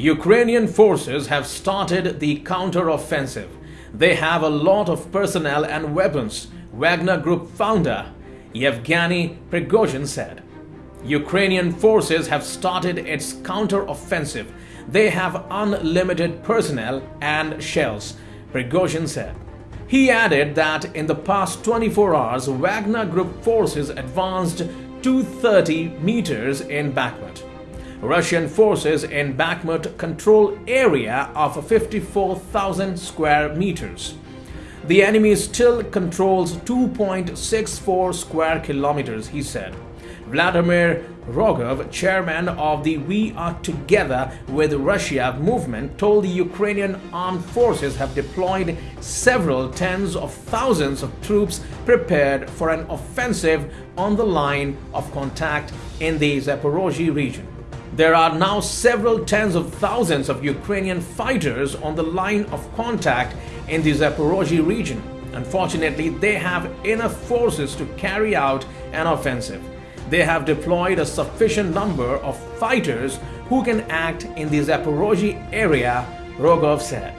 Ukrainian forces have started the counter-offensive. They have a lot of personnel and weapons, Wagner Group founder Yevgeny Prigozhin said. Ukrainian forces have started its counter-offensive. They have unlimited personnel and shells, Prigozhin said. He added that in the past 24 hours, Wagner Group forces advanced 230 meters in Bakhmut. Russian forces in Bakhmut control area of 54,000 square meters. The enemy still controls 2.64 square kilometers, he said. Vladimir Rogov, chairman of the We Are Together with Russia movement, told the Ukrainian armed forces have deployed several tens of thousands of troops prepared for an offensive on the line of contact in the Zaporozhye region. There are now several tens of thousands of Ukrainian fighters on the line of contact in the Zaporozhye region. Unfortunately, they have enough forces to carry out an offensive. They have deployed a sufficient number of fighters who can act in the Zaporozhye area, Rogov said.